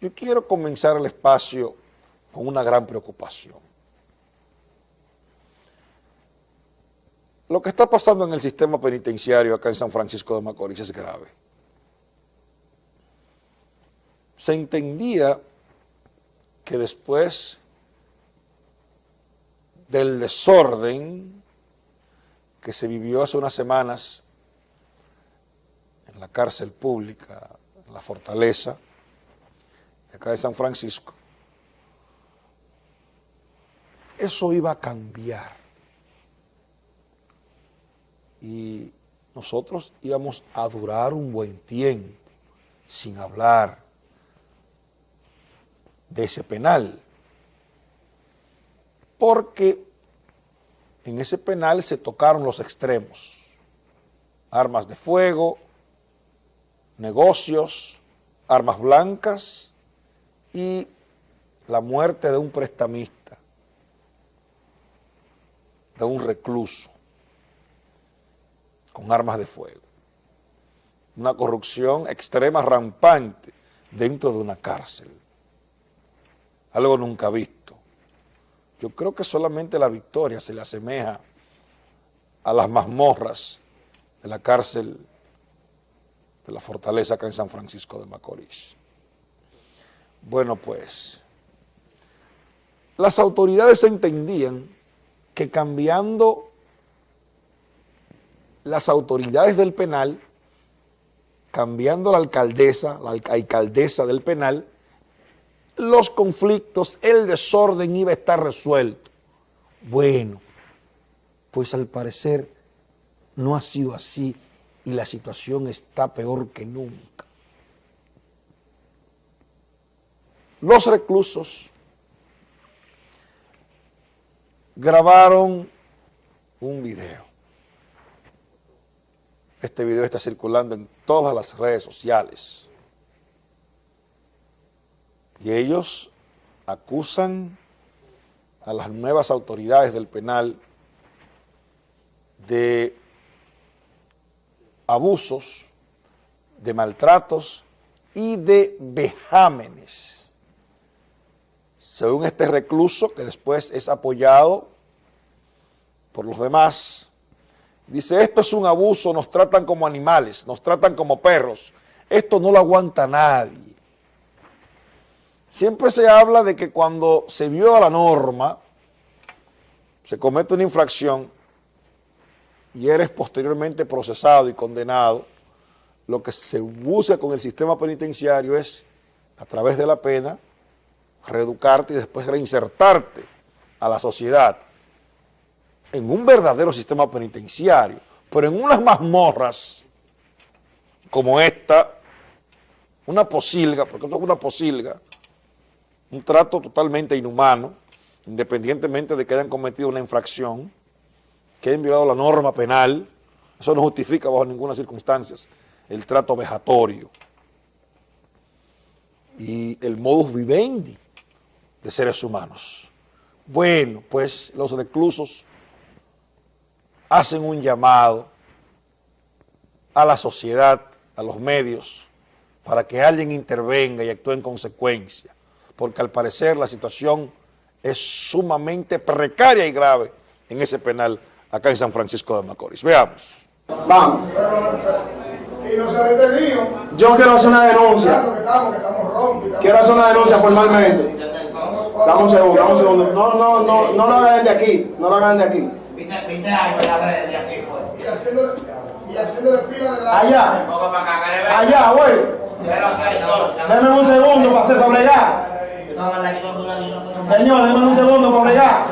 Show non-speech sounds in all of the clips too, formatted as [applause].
Yo quiero comenzar el espacio con una gran preocupación. Lo que está pasando en el sistema penitenciario acá en San Francisco de Macorís es grave. Se entendía que después del desorden que se vivió hace unas semanas en la cárcel pública, en la fortaleza, acá de San Francisco, eso iba a cambiar. Y nosotros íbamos a durar un buen tiempo sin hablar de ese penal. Porque en ese penal se tocaron los extremos. Armas de fuego, negocios, armas blancas y la muerte de un prestamista, de un recluso, con armas de fuego. Una corrupción extrema, rampante, dentro de una cárcel. Algo nunca visto. Yo creo que solamente la victoria se le asemeja a las mazmorras de la cárcel de la fortaleza acá en San Francisco de Macorís. Bueno, pues, las autoridades entendían que cambiando las autoridades del penal, cambiando la alcaldesa, la alcaldesa del penal, los conflictos, el desorden iba a estar resuelto. Bueno, pues al parecer no ha sido así y la situación está peor que nunca. Los reclusos grabaron un video. Este video está circulando en todas las redes sociales. Y ellos acusan a las nuevas autoridades del penal de abusos, de maltratos y de vejámenes. Según este recluso, que después es apoyado por los demás, dice, esto es un abuso, nos tratan como animales, nos tratan como perros, esto no lo aguanta nadie. Siempre se habla de que cuando se viola la norma, se comete una infracción, y eres posteriormente procesado y condenado, lo que se busca con el sistema penitenciario es, a través de la pena, reeducarte y después reinsertarte a la sociedad en un verdadero sistema penitenciario, pero en unas mazmorras como esta, una posilga, porque esto es una posilga, un trato totalmente inhumano, independientemente de que hayan cometido una infracción, que hayan violado la norma penal, eso no justifica bajo ninguna circunstancia el trato vejatorio y el modus vivendi de seres humanos. Bueno, pues los reclusos hacen un llamado a la sociedad, a los medios, para que alguien intervenga y actúe en consecuencia, porque al parecer la situación es sumamente precaria y grave en ese penal acá en San Francisco de Macorís. Veamos. Vamos. Y no se ha detenido. Yo quiero hacer una denuncia. Que estamos, que estamos rompos. Quiero hacer una denuncia formalmente. Dame un segundo, dame un segundo. No, no, no, no lo hagan de aquí. No lo hagan de aquí. 20, 20 años en las redes de aquí fue. Y haciéndole, y haciéndole pila de la... Allá. Allá, güey. Deme un segundo para hacer para bregar. Señor, deme un segundo para bregar.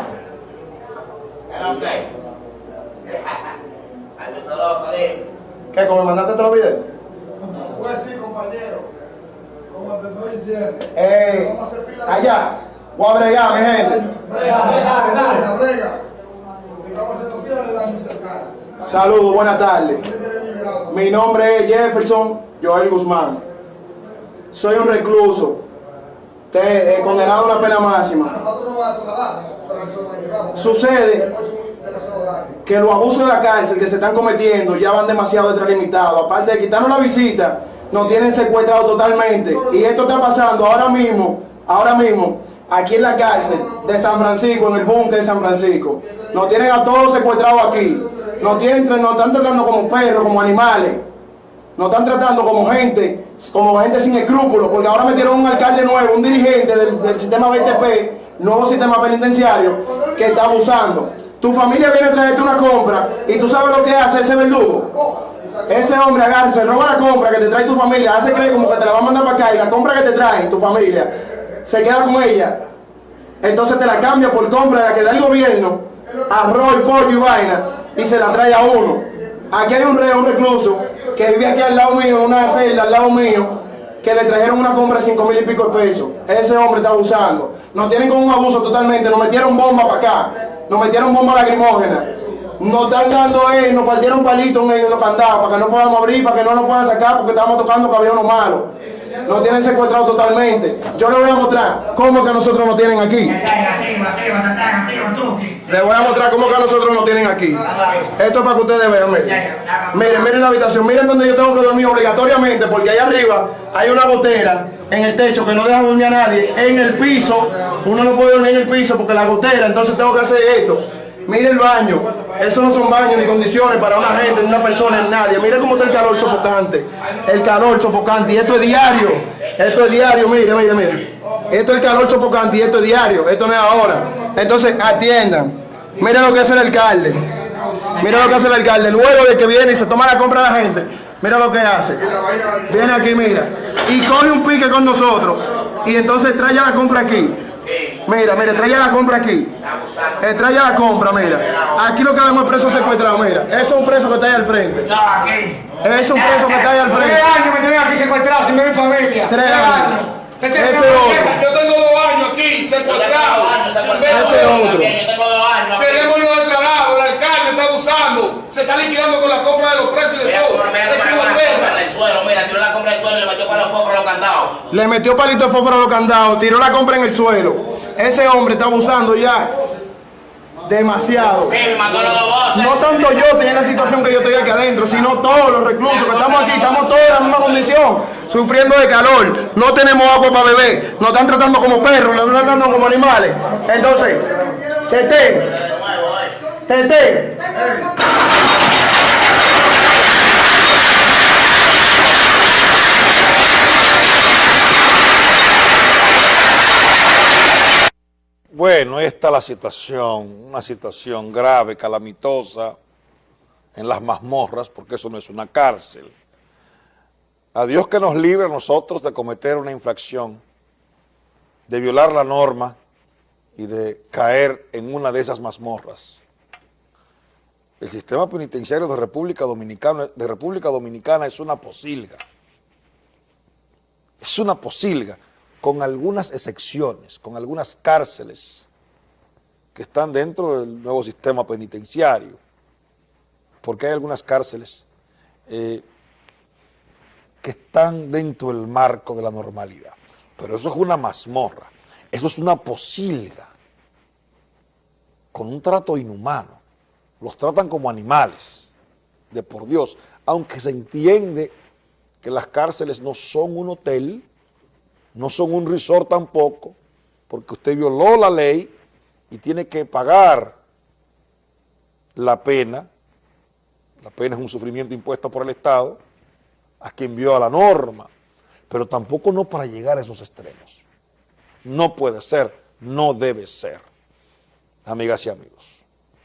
[laughs] ¿Qué? ¿Cómo me mandaste otro video? Pues sí, compañero. Como te estoy diciendo. Eh, Vamos a hacer pila de- allá. Voy a bregar, mi gente. Brega, brega, brega. Saludos, buenas tardes. Mi nombre es Jefferson Joel Guzmán. Soy un recluso, te, eh, condenado a una pena máxima. Sucede que los abusos de la cárcel que se están cometiendo ya van demasiado extralimitados. Aparte de quitarnos la visita, nos tienen secuestrados totalmente. Y esto está pasando ahora mismo, ahora mismo, aquí en la cárcel de San Francisco, en el búnker de San Francisco. Nos tienen a todos secuestrados aquí. Nos, tienen, nos están tratando como perros, como animales. Nos están tratando como gente, como gente sin escrúpulos, porque ahora metieron un alcalde nuevo, un dirigente del, del sistema BTP, nuevo sistema penitenciario, que está abusando. Tu familia viene a traerte una compra y tú sabes lo que hace ese verdugo. Ese hombre agarra, se roba la compra que te trae tu familia, hace creer como que te la va a mandar para acá y la compra que te trae tu familia se queda con ella. Entonces te la cambia por compra la que da el gobierno, arroz, pollo y vaina, y se la trae a uno. Aquí hay un reo, un recluso, que vive aquí al lado mío, en una celda al lado mío, que le trajeron una compra de 5 mil y pico de pesos. Ese hombre está abusando. Nos tienen con un abuso totalmente, nos metieron bomba para acá, nos metieron bomba lacrimógena. Nos están dando, eh, nos partieron palitos en ellos los candados para que no podamos abrir, para que no nos puedan sacar porque estamos tocando uno malo. Nos tienen secuestrado totalmente. Yo les voy a mostrar cómo que a nosotros nos tienen aquí. Les voy a mostrar cómo que a nosotros nos tienen aquí. Esto es para que ustedes vean, miren. Miren, miren la habitación, miren donde yo tengo que dormir obligatoriamente, porque allá arriba hay una gotera en el techo que no deja dormir a nadie. En el piso, uno no puede dormir en el piso porque la gotera, entonces tengo que hacer esto. Mire el baño, eso no son baños ni condiciones para una gente, ni una persona, ni nadie. Mire cómo está el calor sofocante, el calor sofocante, y esto es diario, esto es diario, mire, mire, mire. Esto es el calor sofocante y esto es diario, esto no es ahora. Entonces atiendan, mire lo que hace el alcalde, mire lo que hace el alcalde, luego de que viene y se toma la compra a la gente, mira lo que hace. Viene aquí, mira, y coge un pique con nosotros, y entonces trae la compra aquí. Mira, mira, trae la compra aquí. Eh, trae la compra, mira. Aquí lo que vemos es preso secuestrado, mira. Eso es un preso que está ahí al frente. No, aquí. Es un preso que está ahí al Tres frente. años me tienen aquí secuestrado sin mi familia. Tres años. Ese otro. Yo tengo dos años aquí secuestrado. Ese otro. Yo tengo dos años. Tenemos los del trabajo, el alcalde está abusando. Se está liquidando con la compra de los precios y de todo. cómo- mira, Es cómo una la perra. compra en el suelo, mira, tiró la compra en el le metió para los focos a los candados. Le metió palito de fósforo a los candados, tiró la compra en el suelo. Ese hombre está abusando ya demasiado. No tanto yo estoy en la situación que yo estoy aquí adentro, sino todos los reclusos que estamos aquí, estamos todos en la misma condición, sufriendo de calor, no tenemos agua para beber, nos están tratando como perros, nos están tratando como animales. Entonces, Tete, Tete, Bueno, esta es la situación, una situación grave, calamitosa en las mazmorras, porque eso no es una cárcel. A Dios que nos libre a nosotros de cometer una infracción, de violar la norma y de caer en una de esas mazmorras. El sistema penitenciario de República Dominicana, de República Dominicana es una posilga. Es una posilga con algunas excepciones, con algunas cárceles que están dentro del nuevo sistema penitenciario, porque hay algunas cárceles eh, que están dentro del marco de la normalidad. Pero eso es una mazmorra, eso es una posilga, con un trato inhumano. Los tratan como animales, de por Dios, aunque se entiende que las cárceles no son un hotel, no son un resort tampoco, porque usted violó la ley y tiene que pagar la pena, la pena es un sufrimiento impuesto por el Estado, a quien viola la norma, pero tampoco no para llegar a esos extremos. No puede ser, no debe ser, amigas y amigos.